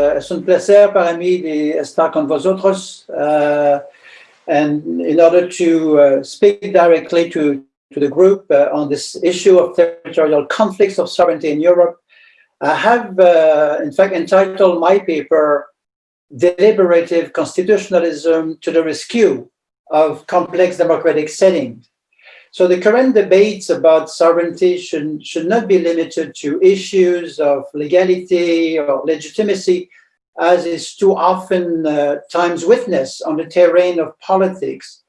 uh, es un placer para mí de estar con vosotros. Uh, and in order to uh, speak directly to, to the group uh, on this issue of territorial conflicts of sovereignty in Europe, I have, uh, in fact, entitled my paper, Deliberative Constitutionalism to the Rescue of Complex Democratic Settings. So the current debates about sovereignty should, should not be limited to issues of legality or legitimacy, as is too often uh, times witnessed on the terrain of politics.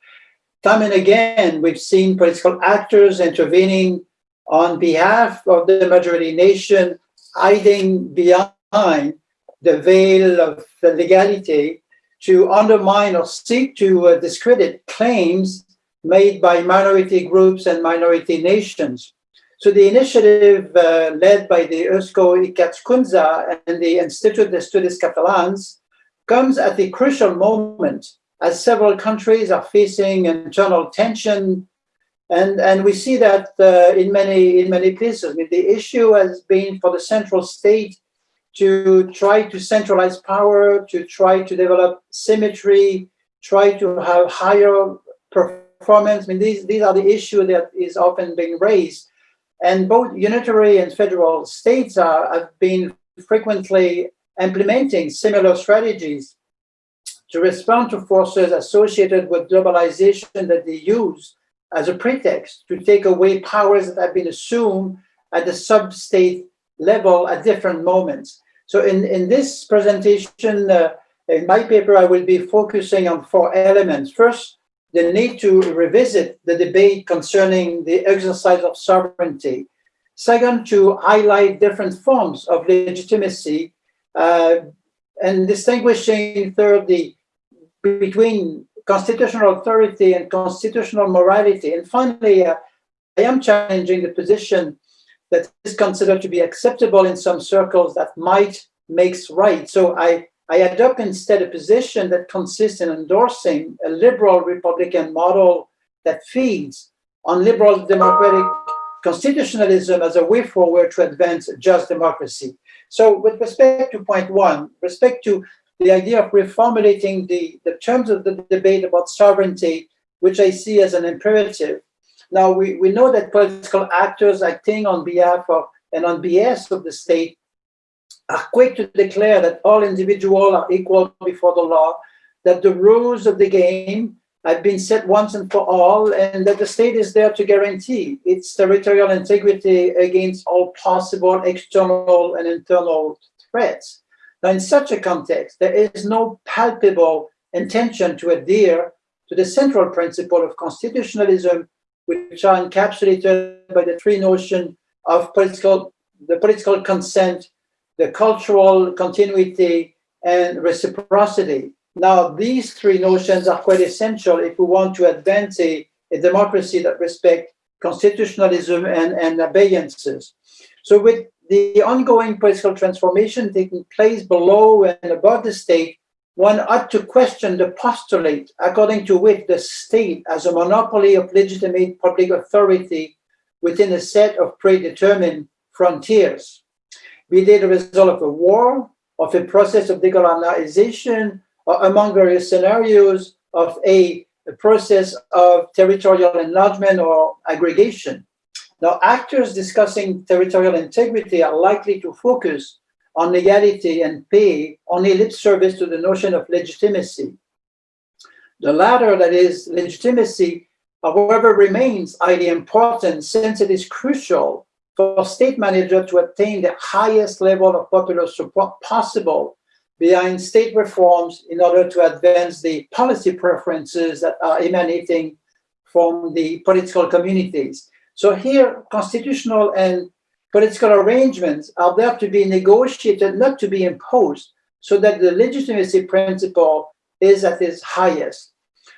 Time and again, we've seen political actors intervening on behalf of the majority nation, hiding behind the veil of the legality to undermine or seek to uh, discredit claims made by minority groups and minority nations. So the initiative uh, led by the Eusko Ikaskuntza and the Institut d'Estudis Catalans comes at a crucial moment as several countries are facing internal tension and, and we see that uh, in many in many places. I mean, the issue has been for the central state to try to centralize power, to try to develop symmetry, try to have higher performance. I mean, these, these are the issue that is often being raised. And both unitary and federal states are, have been frequently implementing similar strategies to respond to forces associated with globalization that they use as a pretext to take away powers that have been assumed at the sub-state level at different moments. So in, in this presentation, uh, in my paper, I will be focusing on four elements. First, the need to revisit the debate concerning the exercise of sovereignty. Second, to highlight different forms of legitimacy uh, and distinguishing thirdly between constitutional authority and constitutional morality. And finally, uh, I am challenging the position that is considered to be acceptable in some circles that might makes right. So I I adopt instead a position that consists in endorsing a liberal Republican model that feeds on liberal democratic constitutionalism as a way forward to advance just democracy. So with respect to point one, respect to the idea of reformulating the, the terms of the debate about sovereignty, which I see as an imperative. Now, we, we know that political actors acting on behalf of and on behalf of the state are quick to declare that all individuals are equal before the law, that the rules of the game have been set once and for all, and that the state is there to guarantee its territorial integrity against all possible external and internal threats. Now, in such a context, there is no palpable intention to adhere to the central principle of constitutionalism, which are encapsulated by the three notions of political, the political consent, the cultural continuity and reciprocity. Now, these three notions are quite essential if we want to advance a, a democracy that respects constitutionalism and, and abeyances. So with the ongoing political transformation taking place below and above the state, one ought to question the postulate according to which the state as a monopoly of legitimate public authority within a set of predetermined frontiers be they the result of a war, of a process of decolonization, or among various scenarios of a, a process of territorial enlargement or aggregation. Now, actors discussing territorial integrity are likely to focus on legality and pay only lip service to the notion of legitimacy. The latter, that is, legitimacy, however, remains highly important since it is crucial for state manager to attain the highest level of popular support possible behind state reforms in order to advance the policy preferences that are emanating from the political communities. So here, constitutional and political arrangements are there to be negotiated, not to be imposed, so that the legitimacy principle is at its highest.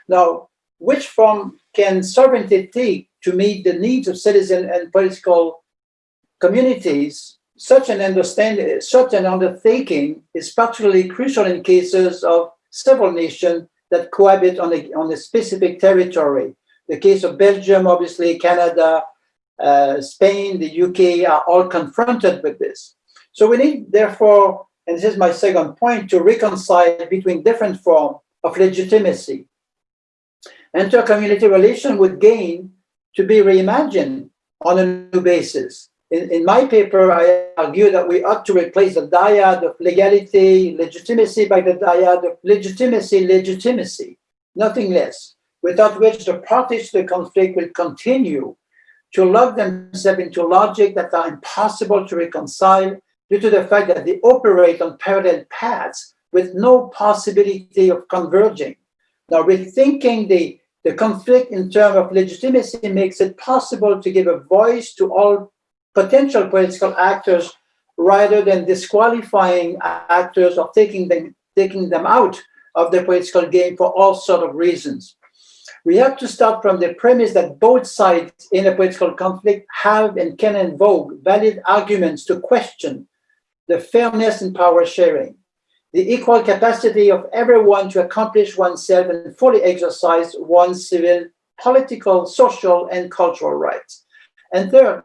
Now, which form can sovereignty take to meet the needs of citizens and political communities, such an understanding, such an undertaking is particularly crucial in cases of several nations that cohabit on a, on a specific territory. The case of Belgium, obviously, Canada, uh, Spain, the UK are all confronted with this. So we need, therefore, and this is my second point, to reconcile between different forms of legitimacy. Inter-community relation would gain to be reimagined on a new basis. In, in my paper, I argue that we ought to replace the dyad of legality, legitimacy by the dyad of legitimacy, legitimacy, nothing less, without which the parties to the conflict will continue to lock themselves into logic that are impossible to reconcile due to the fact that they operate on parallel paths with no possibility of converging. Now, rethinking the, the conflict in terms of legitimacy makes it possible to give a voice to all potential political actors rather than disqualifying actors or taking them, taking them out of the political game for all sort of reasons. We have to start from the premise that both sides in a political conflict have and can invoke valid arguments to question the fairness in power sharing, the equal capacity of everyone to accomplish oneself and fully exercise one's civil, political, social, and cultural rights. And third,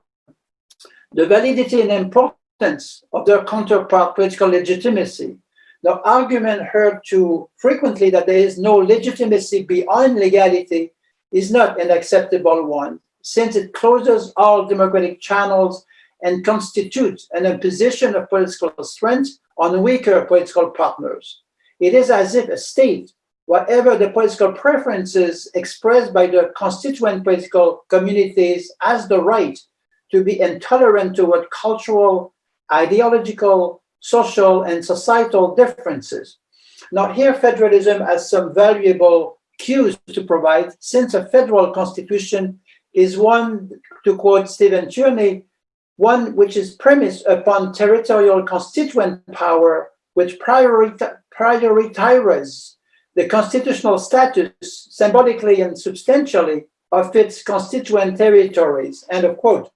the validity and importance of their counterpart political legitimacy. The argument heard too frequently that there is no legitimacy beyond legality is not an acceptable one, since it closes all democratic channels and constitutes an imposition of political strength on weaker political partners. It is as if a state, whatever the political preferences expressed by the constituent political communities, has the right to be intolerant toward cultural, ideological, social, and societal differences. Now here federalism has some valuable cues to provide since a federal constitution is one, to quote Stephen Tierney, one which is premised upon territorial constituent power which prioritizes the constitutional status symbolically and substantially of its constituent territories, end of quote.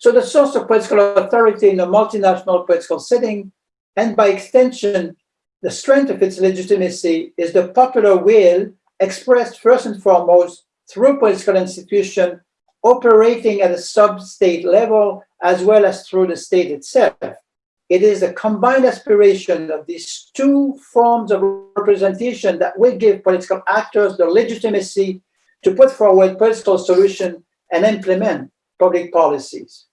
So the source of political authority in a multinational political setting, and by extension, the strength of its legitimacy is the popular will expressed first and foremost through political institutions operating at a sub-state level as well as through the state itself. It is a combined aspiration of these two forms of representation that will give political actors the legitimacy to put forward political solutions and implement public policies.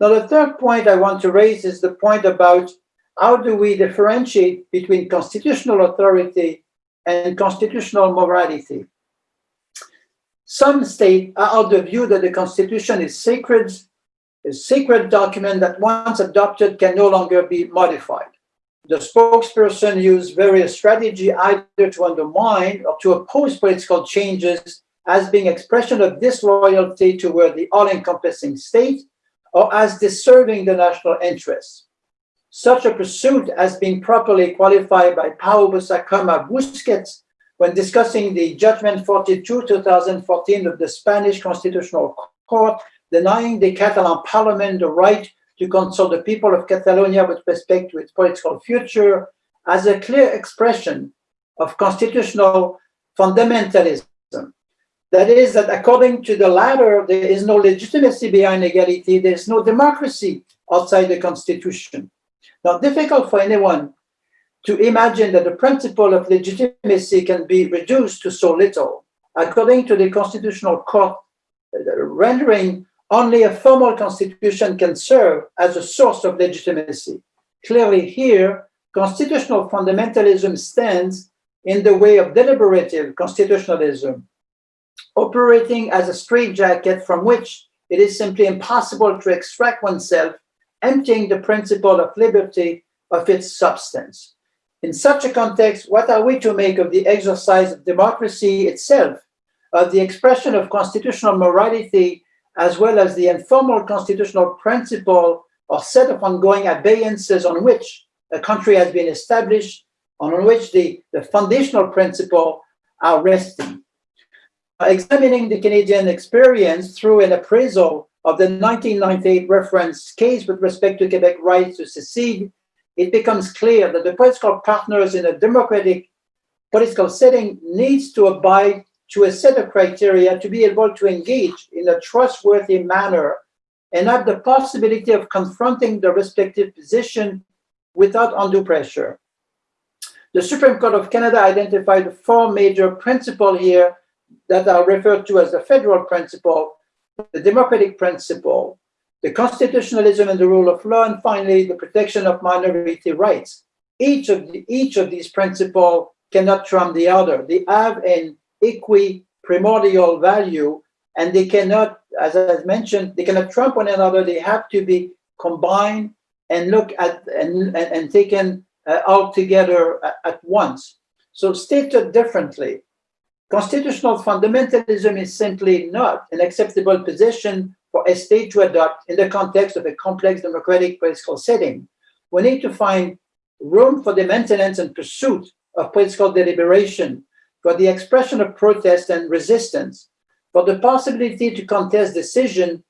Now, the third point I want to raise is the point about how do we differentiate between constitutional authority and constitutional morality. Some state are of the view that the Constitution is sacred, a sacred document that once adopted can no longer be modified. The spokesperson used various strategy either to undermine or to oppose political changes as being expression of disloyalty toward the all-encompassing state or as deserving the national interest. Such a pursuit has been properly qualified by Pau Bossacoma Busquets when discussing the Judgment 42 2014 of the Spanish Constitutional Court, denying the Catalan Parliament the right to consult the people of Catalonia with respect to its political future as a clear expression of constitutional fundamentalism. That is, that according to the latter, there is no legitimacy behind equality, there is no democracy outside the Constitution. Now, difficult for anyone to imagine that the principle of legitimacy can be reduced to so little. According to the Constitutional Court, uh, rendering only a formal constitution can serve as a source of legitimacy. Clearly here, constitutional fundamentalism stands in the way of deliberative constitutionalism, operating as a straitjacket from which it is simply impossible to extract oneself, emptying the principle of liberty of its substance. In such a context, what are we to make of the exercise of democracy itself, of the expression of constitutional morality, as well as the informal constitutional principle or set of ongoing abeyances on which a country has been established, on which the, the foundational principle are resting. Examining the Canadian experience through an appraisal of the 1998 reference case with respect to Quebec rights to secede, it becomes clear that the political partners in a democratic political setting needs to abide to a set of criteria to be able to engage in a trustworthy manner and have the possibility of confronting the respective position without undue pressure. The Supreme Court of Canada identified four major principles here that are referred to as the federal principle, the democratic principle, the constitutionalism and the rule of law, and finally, the protection of minority rights. Each of, the, each of these principles cannot trump the other. They have an equi primordial value and they cannot, as I mentioned, they cannot trump one another. They have to be combined and look at and, and, and taken uh, all together at, at once. So stated differently, constitutional fundamentalism is simply not an acceptable position for a state to adopt in the context of a complex democratic political setting. We need to find room for the maintenance and pursuit of political deliberation, for the expression of protest and resistance, for the possibility to contest decision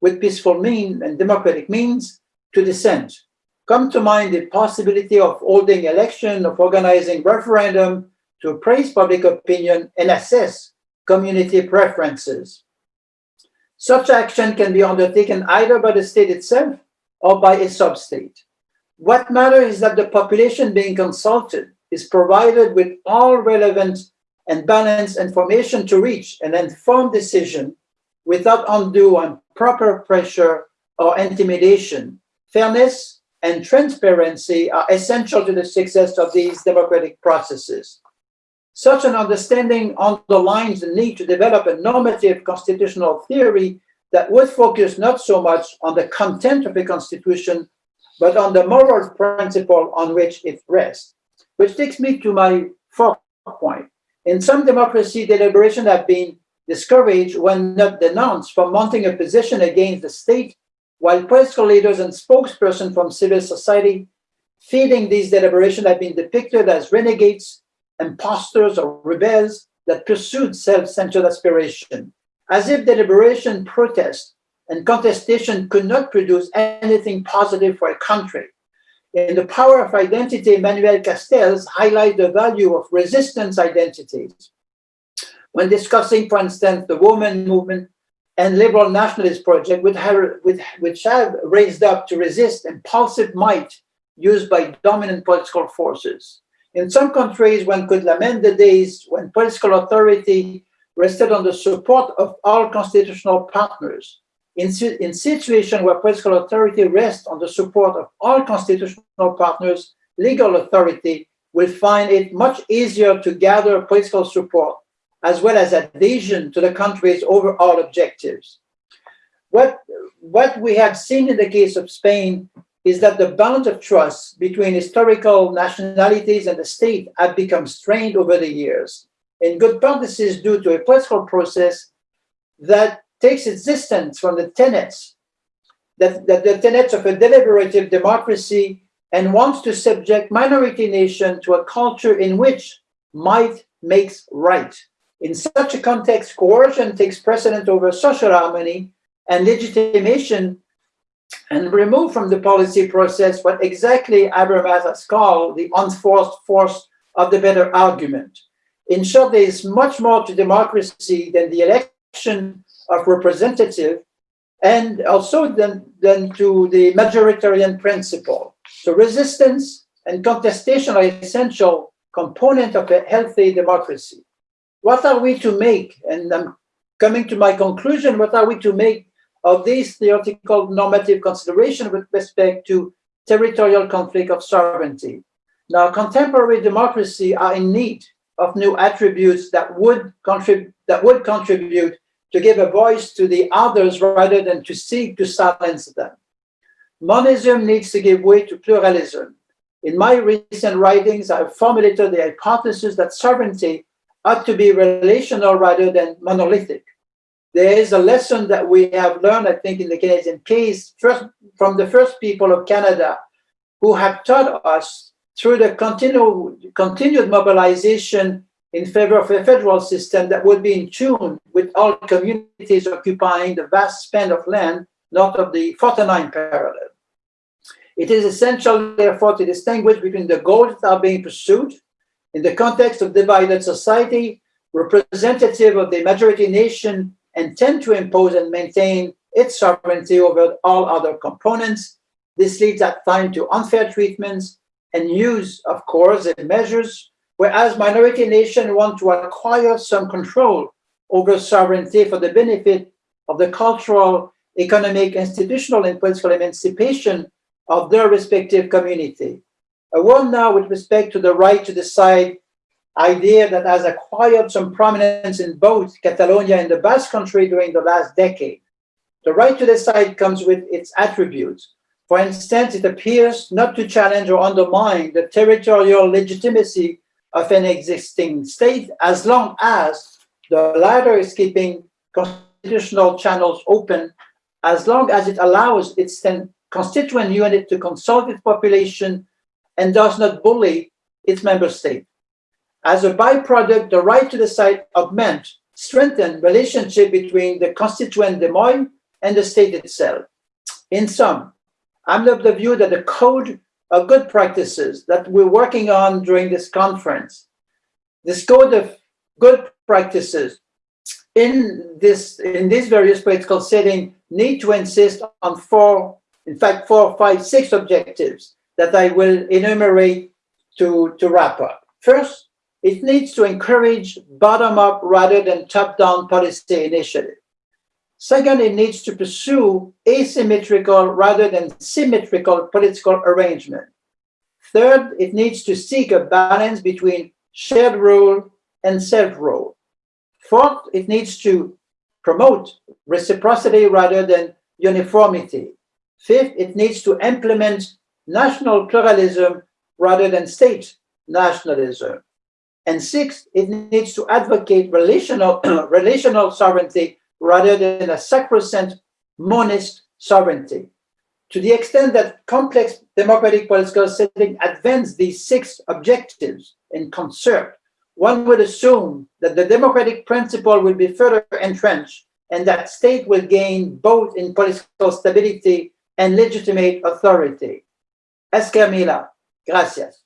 with peaceful means and democratic means to dissent. Come to mind the possibility of holding election, of organizing referendum to appraise public opinion and assess community preferences. Such action can be undertaken either by the state itself or by a sub-state. What matters is that the population being consulted is provided with all relevant and balanced information to reach an informed decision without undue and proper pressure or intimidation. Fairness and transparency are essential to the success of these democratic processes. Such an understanding underlines the need to develop a normative constitutional theory that would focus not so much on the content of a constitution, but on the moral principle on which it rests. Which takes me to my fourth point. In some democracy, deliberation have been discouraged when not denounced for mounting a position against the state, while political leaders and spokespersons from civil society feeding these deliberations have been depicted as renegades impostors or rebels that pursued self-centered aspiration, as if deliberation, protest, and contestation could not produce anything positive for a country. In The Power of Identity, Manuel Castells highlights the value of resistance identities. When discussing, for instance, the woman movement and liberal nationalist project, which have raised up to resist impulsive might used by dominant political forces. In some countries, one could lament the days when political authority rested on the support of all constitutional partners. In, in situations where political authority rests on the support of all constitutional partners, legal authority will find it much easier to gather political support as well as adhesion to the country's overall objectives. What, what we have seen in the case of Spain is that the bounds of trust between historical nationalities and the state have become strained over the years. In good part, this is due to a political process that takes its distance from the tenets, that, that the tenets of a deliberative democracy and wants to subject minority nation to a culture in which might makes right. In such a context, coercion takes precedent over social harmony and legitimation and remove from the policy process what exactly Habermas has called the unforced force of the better argument. In short, there is much more to democracy than the election of representative and also than, than to the majoritarian principle. So resistance and contestation are essential component of a healthy democracy. What are we to make? And I'm coming to my conclusion, what are we to make of these theoretical normative consideration with respect to territorial conflict of sovereignty. Now, contemporary democracy are in need of new attributes that would contribute that would contribute to give a voice to the others rather than to seek to silence them. Monism needs to give way to pluralism. In my recent writings, I've formulated the hypothesis that sovereignty ought to be relational rather than monolithic there is a lesson that we have learned, I think, in the Canadian case, first from the first people of Canada, who have taught us through the continued, continued mobilization in favor of a federal system that would be in tune with all communities occupying the vast span of land north of the 49 parallel. It is essential, therefore, to distinguish between the goals that are being pursued in the context of divided society, representative of the majority nation and tend to impose and maintain its sovereignty over all other components, This leads at times to unfair treatments and use of coercive measures, whereas minority nations want to acquire some control over sovereignty for the benefit of the cultural, economic, institutional, and political emancipation of their respective community. A word now with respect to the right to decide idea that has acquired some prominence in both Catalonia and the Basque country during the last decade. The right to decide comes with its attributes. For instance, it appears not to challenge or undermine the territorial legitimacy of an existing state as long as the latter is keeping constitutional channels open, as long as it allows its constituent unit to consult its population and does not bully its member state. As a byproduct, the right to decide augment, strengthen relationship between the constituent demoi and the state itself. In sum, I'm of the view that the code of good practices that we're working on during this conference, this code of good practices in this in this various political setting need to insist on four, in fact, four, five, six objectives that I will enumerate to, to wrap up. First, it needs to encourage bottom-up rather than top-down policy initiative. Second, it needs to pursue asymmetrical rather than symmetrical political arrangement. Third, it needs to seek a balance between shared rule and self-rule. Fourth, it needs to promote reciprocity rather than uniformity. Fifth, it needs to implement national pluralism rather than state nationalism. And sixth, it needs to advocate relational, relational sovereignty rather than a sacrosanct monist sovereignty. To the extent that complex democratic political setting advance these six objectives in concert, one would assume that the democratic principle will be further entrenched and that state will gain both in political stability and legitimate authority. Esker mila. Gracias.